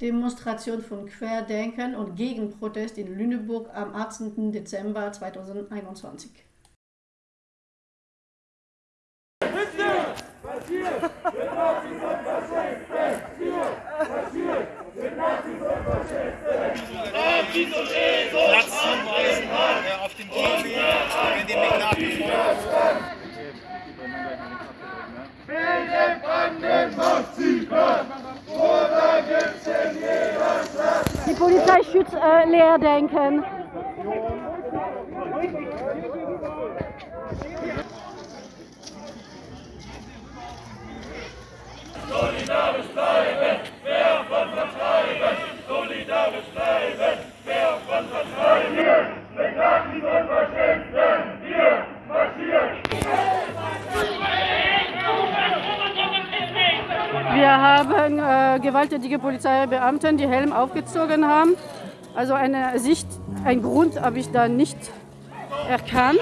Demonstration von Querdenken und Gegenprotest in Lüneburg am 18. Dezember 2021. Platz zuweisen auf dem Gehweg, wenn dem nicht nachgefolgt Die Polizei schützt äh, Leerdenken. Wir haben äh, gewalttätige Polizeibeamten, die Helm aufgezogen haben. Also eine Sicht, ein Grund habe ich da nicht erkannt.